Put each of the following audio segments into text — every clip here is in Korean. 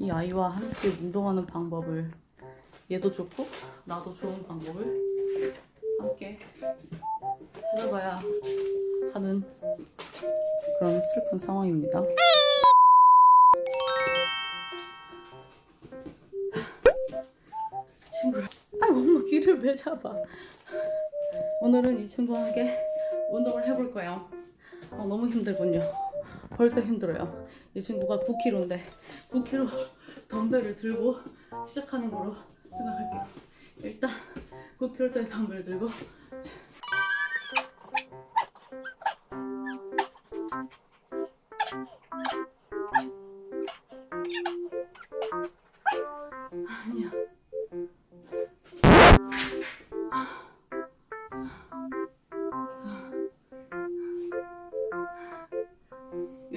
이 아이와 함께 운동하는 방법을 얘도 좋고 나도 좋은 방법을 함께 찾아봐야 하는 그런 슬픈 상황입니다. 친구를 아이고 엄마 귀를 왜 잡아? 오늘은 이 친구와 함께 운동을 해볼 거예요. 어, 너무 힘들군요 벌써 힘들어요. 이 친구가 9kg인데 9kg 덤벨을 들고 시작하는 거로 생각할게요. 일단 9kg짜리 덤벨 들고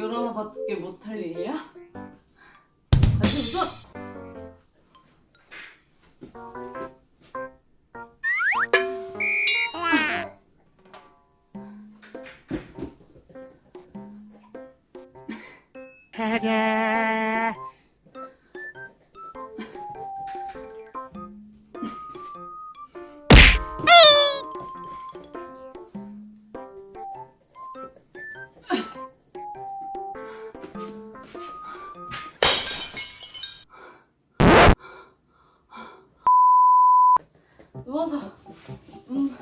하나밖에 못할 일이야? 다시 웃어! 누워서 운,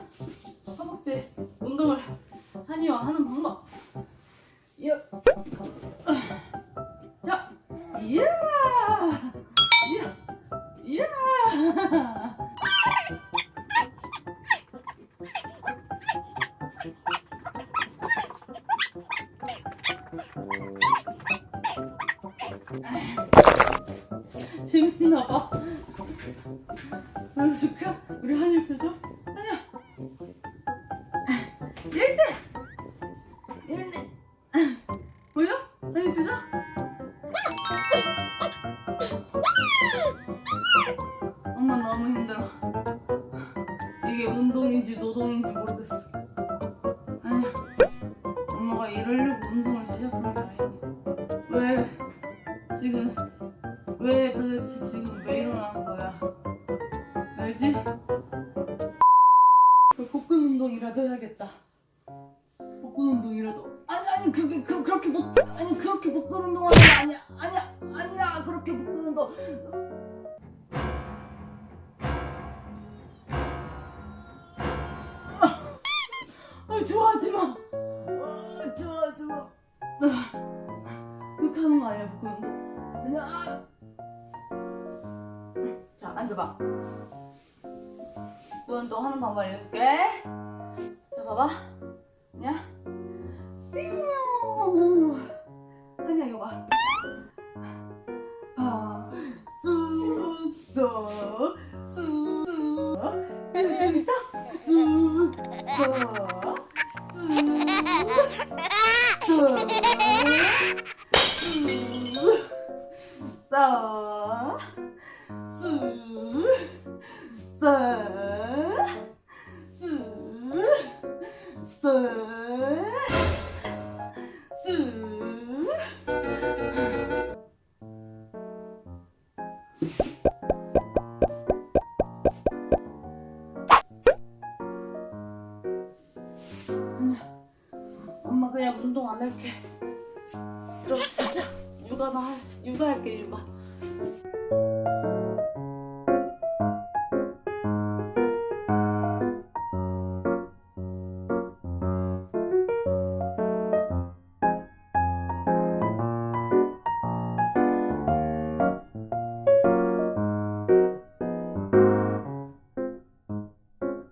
허벅지 운동을 하니와 하는 방법. 야. 자, 이야, 이야, 이야. 재밌나 봐. 보여줄까? 우리 한일 표정? 한이야 일대 일대 보여? 한일 표정? 엄마 너무 힘들어 이게 운동인지 노동인지 모르겠어 아니야 엄마가 이러려고 운동을 시작한 복근 운동이라도 해야겠다. 복근 운동이라도. 아니 아니 그게 그 그렇게 복 아니 그렇게 복근 운동하는 거 아니야 아니야 아니야 그렇게 복근 운동. 아 좋아하지 마. 아 좋아하지 마. 아, 그렇게 하는 거 아니야 복근 운동. 그냥 아. 자 앉아봐. 또 운동 하는 방법 알려줄게. 자, 봐봐. 냐? 삐용. 아니야, 이거 봐. 봐. 쑥쑥. 쑥쑥. 이거 재밌어? 쑥쑥. 쑥쑥. 쑥. 쑥. 그냥 운동 안 할게. 그럼 진짜 육아나 할, 육아 할게 육아.